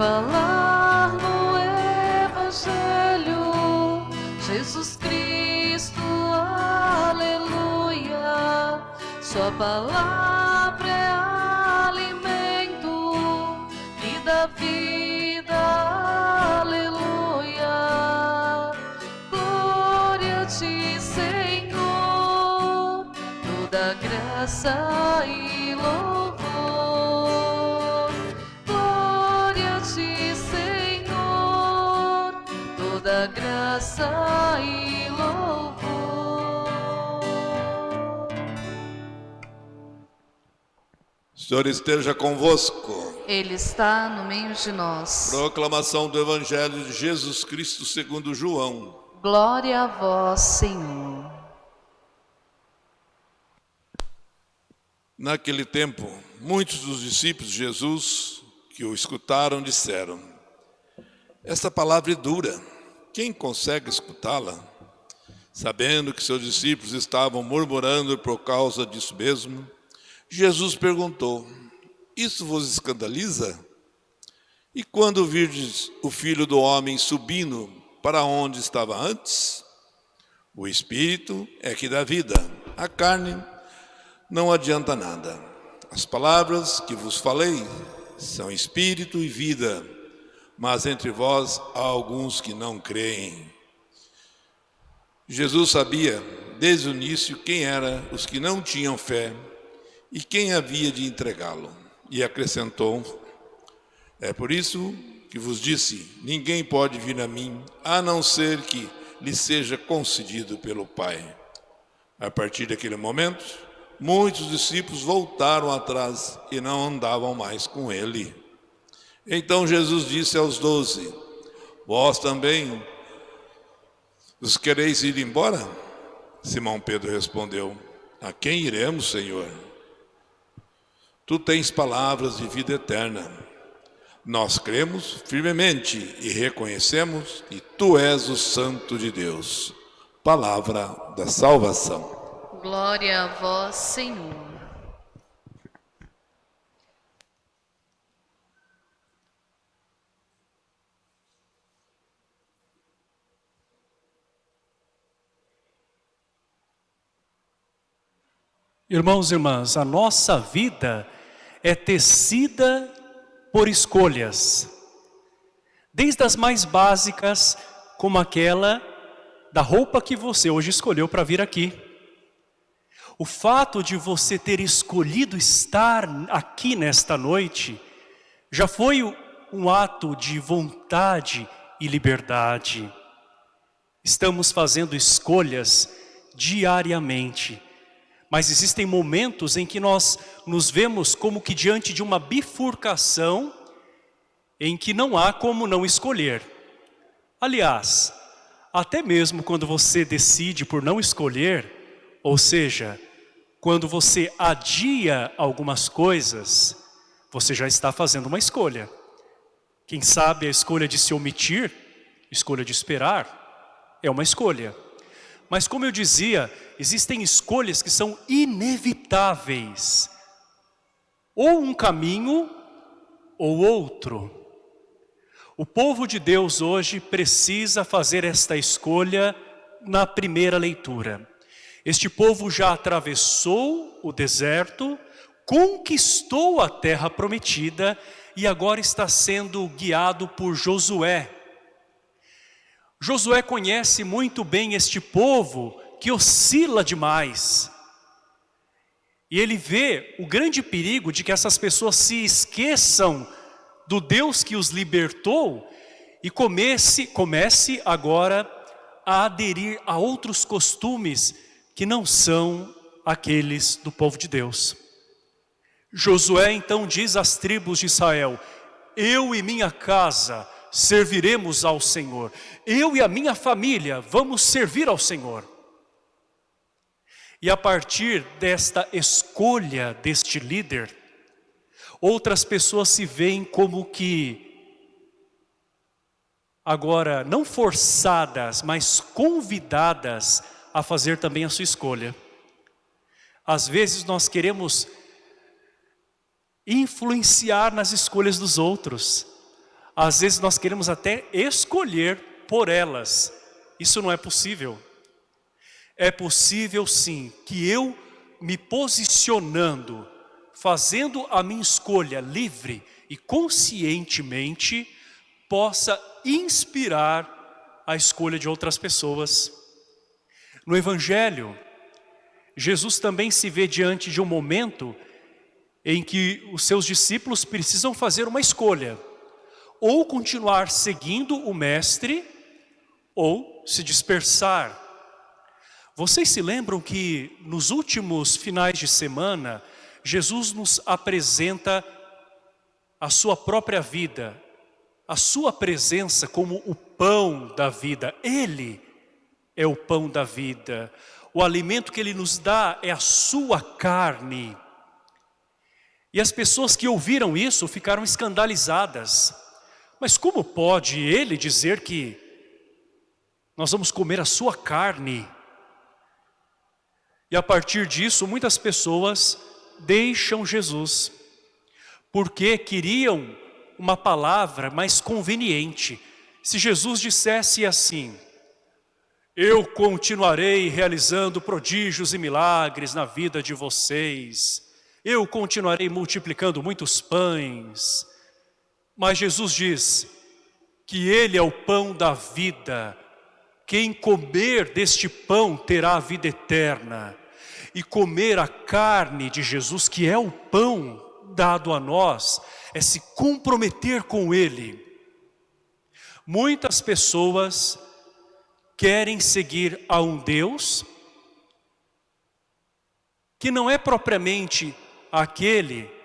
falar no Evangelho, Jesus Cristo, aleluia. Sua palavra é alimento e da vida, aleluia. Glória a ti, Senhor, toda graça e louvor. Graça e louvor. O Senhor esteja convosco. Ele está no meio de nós. Proclamação do Evangelho de Jesus Cristo segundo João. Glória a vós, Senhor. Naquele tempo, muitos dos discípulos de Jesus que o escutaram disseram: Esta palavra é dura, quem consegue escutá-la? Sabendo que seus discípulos estavam murmurando por causa disso mesmo, Jesus perguntou: Isso vos escandaliza? E quando virdes o filho do homem subindo para onde estava antes? O espírito é que dá vida, a carne não adianta nada. As palavras que vos falei são espírito e vida, mas entre vós há alguns que não creem. Jesus sabia desde o início quem eram os que não tinham fé e quem havia de entregá-lo. E acrescentou: É por isso que vos disse: ninguém pode vir a mim a não ser que lhe seja concedido pelo Pai. A partir daquele momento, muitos discípulos voltaram atrás e não andavam mais com ele. Então Jesus disse aos doze: Vós também os quereis ir embora? Simão Pedro respondeu: A quem iremos, Senhor? Tu tens palavras de vida eterna. Nós cremos firmemente e reconhecemos que Tu és o Santo de Deus. Palavra da salvação. Glória a vós, Senhor. Irmãos e irmãs, a nossa vida é tecida por escolhas. Desde as mais básicas, como aquela da roupa que você hoje escolheu para vir aqui. O fato de você ter escolhido estar aqui nesta noite, já foi um ato de vontade e liberdade. Estamos fazendo escolhas diariamente. Mas existem momentos em que nós nos vemos como que diante de uma bifurcação em que não há como não escolher. Aliás, até mesmo quando você decide por não escolher, ou seja, quando você adia algumas coisas, você já está fazendo uma escolha. Quem sabe a escolha de se omitir, escolha de esperar, é uma escolha. Mas como eu dizia, existem escolhas que são inevitáveis. Ou um caminho, ou outro. O povo de Deus hoje precisa fazer esta escolha na primeira leitura. Este povo já atravessou o deserto, conquistou a terra prometida e agora está sendo guiado por Josué, Josué conhece muito bem este povo que oscila demais. E ele vê o grande perigo de que essas pessoas se esqueçam do Deus que os libertou e comece, comece agora a aderir a outros costumes que não são aqueles do povo de Deus. Josué então diz às tribos de Israel, eu e minha casa serviremos ao Senhor. Eu e a minha família vamos servir ao Senhor. E a partir desta escolha deste líder, outras pessoas se veem como que agora não forçadas, mas convidadas a fazer também a sua escolha. Às vezes nós queremos influenciar nas escolhas dos outros. Às vezes nós queremos até escolher por elas. Isso não é possível. É possível sim que eu me posicionando, fazendo a minha escolha livre e conscientemente, possa inspirar a escolha de outras pessoas. No Evangelho, Jesus também se vê diante de um momento em que os seus discípulos precisam fazer uma escolha. Ou continuar seguindo o Mestre, ou se dispersar. Vocês se lembram que nos últimos finais de semana, Jesus nos apresenta a sua própria vida, a sua presença como o pão da vida. Ele é o pão da vida. O alimento que Ele nos dá é a sua carne. E as pessoas que ouviram isso ficaram escandalizadas. Mas como pode Ele dizer que nós vamos comer a sua carne? E a partir disso, muitas pessoas deixam Jesus, porque queriam uma palavra mais conveniente. Se Jesus dissesse assim, eu continuarei realizando prodígios e milagres na vida de vocês. Eu continuarei multiplicando muitos pães. Mas Jesus diz que Ele é o pão da vida. Quem comer deste pão terá a vida eterna. E comer a carne de Jesus, que é o pão dado a nós, é se comprometer com Ele. Muitas pessoas querem seguir a um Deus que não é propriamente aquele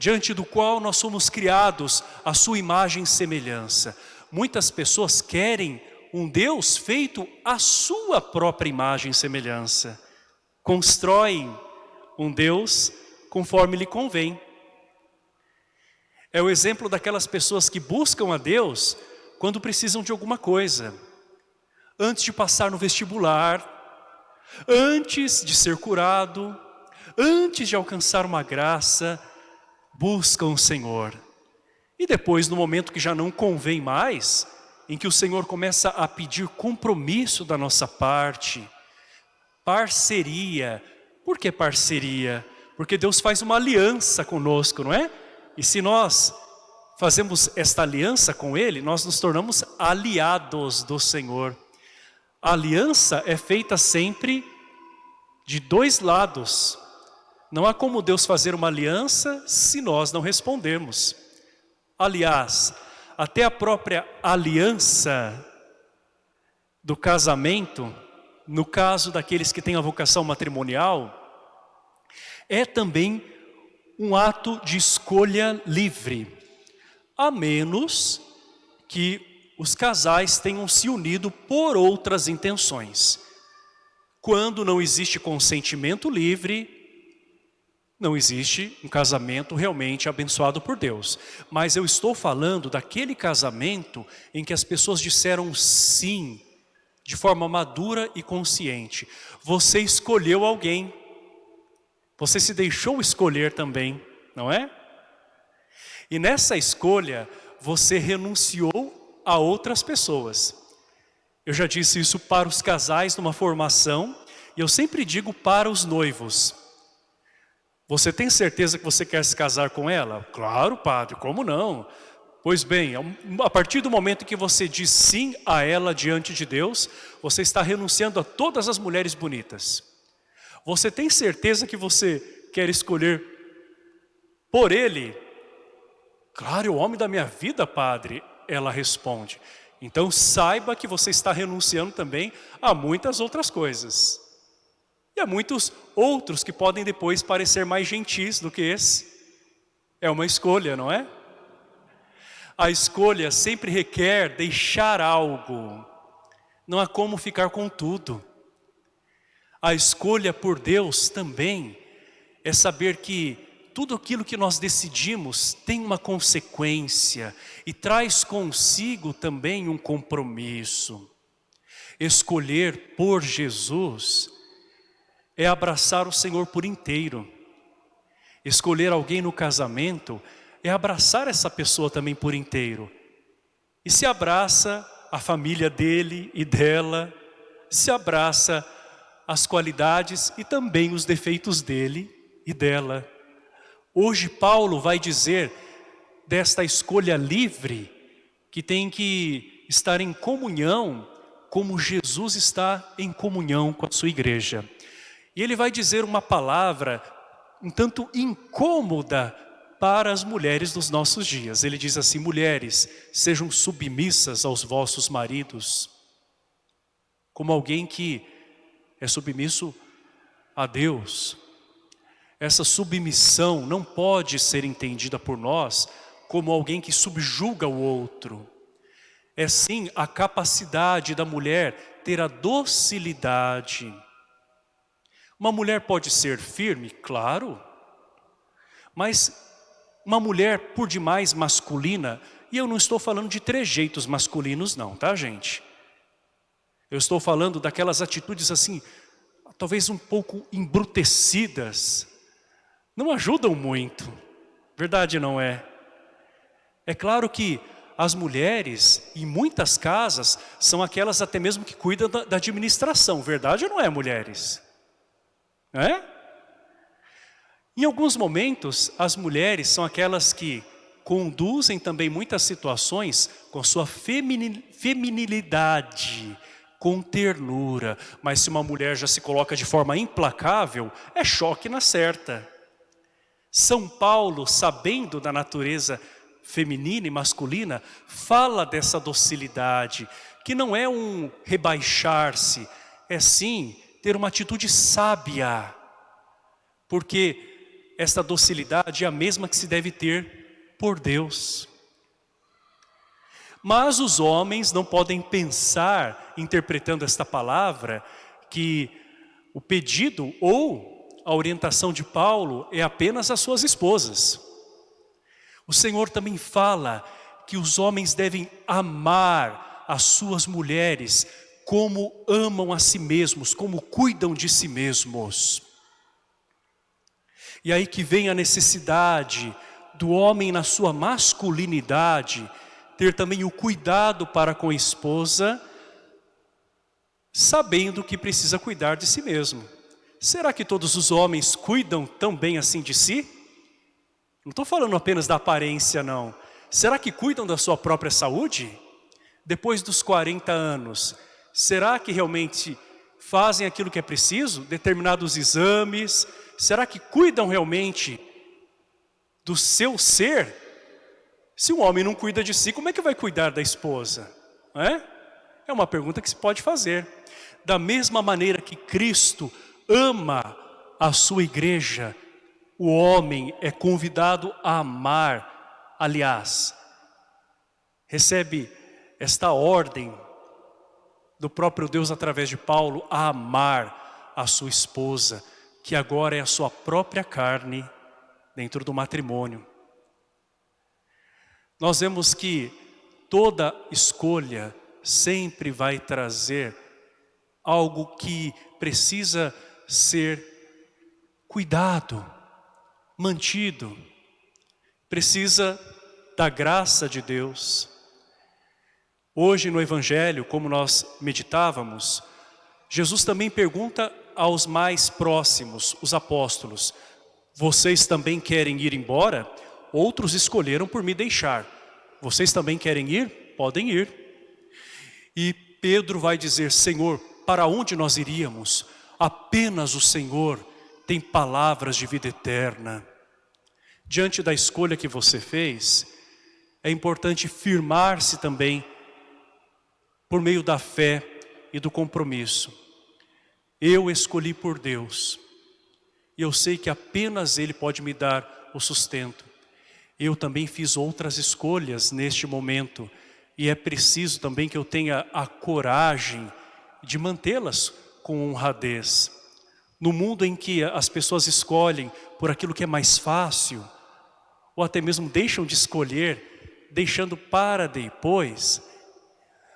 diante do qual nós somos criados a sua imagem e semelhança. Muitas pessoas querem um Deus feito à sua própria imagem e semelhança. Constroem um Deus conforme lhe convém. É o exemplo daquelas pessoas que buscam a Deus quando precisam de alguma coisa antes de passar no vestibular, antes de ser curado, antes de alcançar uma graça, buscam o Senhor. E depois, no momento que já não convém mais, em que o Senhor começa a pedir compromisso da nossa parte, parceria. Por que parceria? Porque Deus faz uma aliança conosco, não é? E se nós fazemos esta aliança com Ele, nós nos tornamos aliados do Senhor. A aliança é feita sempre de dois lados. Não há como Deus fazer uma aliança se nós não respondermos. Aliás, até a própria aliança do casamento, no caso daqueles que têm a vocação matrimonial, é também um ato de escolha livre, a menos que os casais tenham se unido por outras intenções. Quando não existe consentimento livre, não existe um casamento realmente abençoado por Deus. Mas eu estou falando daquele casamento em que as pessoas disseram sim, de forma madura e consciente. Você escolheu alguém, você se deixou escolher também, não é? E nessa escolha, você renunciou a outras pessoas. Eu já disse isso para os casais numa formação e eu sempre digo para os noivos. Você tem certeza que você quer se casar com ela? Claro, padre, como não? Pois bem, a partir do momento que você diz sim a ela diante de Deus, você está renunciando a todas as mulheres bonitas. Você tem certeza que você quer escolher por ele? Claro, é o homem da minha vida, padre ela responde. Então saiba que você está renunciando também a muitas outras coisas. A muitos outros que podem depois parecer mais gentis do que esse. É uma escolha, não é? A escolha sempre requer deixar algo. Não há como ficar com tudo. A escolha por Deus também é saber que tudo aquilo que nós decidimos tem uma consequência e traz consigo também um compromisso. Escolher por Jesus é abraçar o Senhor por inteiro. Escolher alguém no casamento é abraçar essa pessoa também por inteiro. e se abraça a família dele e dela, se abraça as qualidades e também os defeitos dele e dela. Hoje Paulo vai dizer desta escolha livre que tem que estar em comunhão como Jesus está em comunhão com a sua igreja. E ele vai dizer uma palavra um tanto incômoda para as mulheres dos nossos dias. Ele diz assim, mulheres, sejam submissas aos vossos maridos, como alguém que é submisso a Deus. Essa submissão não pode ser entendida por nós como alguém que subjuga o outro. É sim a capacidade da mulher ter a docilidade. Uma mulher pode ser firme, claro, mas uma mulher por demais masculina, e eu não estou falando de trejeitos masculinos não, tá gente? Eu estou falando daquelas atitudes assim, talvez um pouco embrutecidas, não ajudam muito, verdade não é? É claro que as mulheres, em muitas casas, são aquelas até mesmo que cuidam da, administração, verdade ou não é, mulheres? Em alguns momentos, as mulheres são aquelas que conduzem também muitas situações com sua feminilidade, com ternura. Mas se uma mulher já se coloca de forma implacável, é choque na certa. São Paulo, sabendo da natureza feminina e masculina, fala dessa docilidade, que não é um rebaixar-se, é sim ter uma atitude sábia. Porque esta docilidade é a mesma que se deve ter por Deus. Mas os homens não podem pensar, interpretando esta palavra, que o pedido ou a orientação de Paulo é apenas às suas esposas. O Senhor também fala que os homens devem amar as suas mulheres como amam a si mesmos, como cuidam de si mesmos. E aí que vem a necessidade do homem na sua masculinidade, ter também o cuidado para com a esposa, sabendo que precisa cuidar de si mesmo. Será que todos os homens cuidam tão bem assim de si? Não estou falando apenas da aparência não. Será que cuidam da sua própria saúde? Depois dos 40 anos, será que realmente fazem aquilo que é preciso? Determinados exames, será que cuidam realmente do seu ser? Se um homem não cuida de si, como é que vai cuidar da esposa? É? é uma pergunta que se pode fazer. Da mesma maneira que Cristo ama a sua igreja, o homem é convidado a amar. Aliás, recebe esta ordem do próprio Deus através de Paulo a amar a sua esposa que agora é a sua própria carne dentro do matrimônio. Nós vemos que toda escolha sempre vai trazer algo que precisa ser cuidado, mantido, precisa da graça de Deus. Hoje no Evangelho, como nós meditávamos, Jesus também pergunta aos mais próximos, os apóstolos, vocês também querem ir embora? Outros escolheram por me deixar. Vocês também querem ir? Podem ir. E Pedro vai dizer, Senhor, para onde nós iríamos? Apenas o Senhor tem palavras de vida eterna. Diante da escolha que você fez, é importante firmar-se também por meio da fé e do compromisso. Eu escolhi por Deus. E eu sei que apenas Ele pode me dar o sustento. Eu também fiz outras escolhas neste momento. E é preciso também que eu tenha a coragem de mantê-las com honradez. No mundo em que as pessoas escolhem por aquilo que é mais fácil, ou até mesmo deixam de escolher, deixando para depois,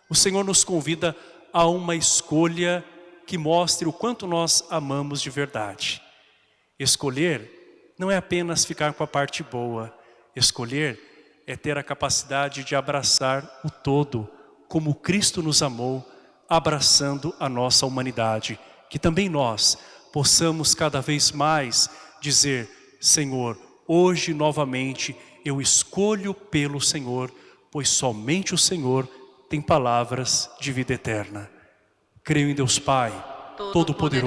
o Senhor nos convida a uma escolha que mostre o quanto nós amamos de verdade. Escolher não é apenas ficar com a parte boa. Escolher é ter a capacidade de abraçar o todo, como Cristo nos amou, abraçando a nossa humanidade. Que também nós possamos cada vez mais dizer, Senhor, hoje novamente eu escolho pelo Senhor, pois somente o Senhor tem palavras de vida eterna. Creio em Deus Pai, Todo-Poderoso,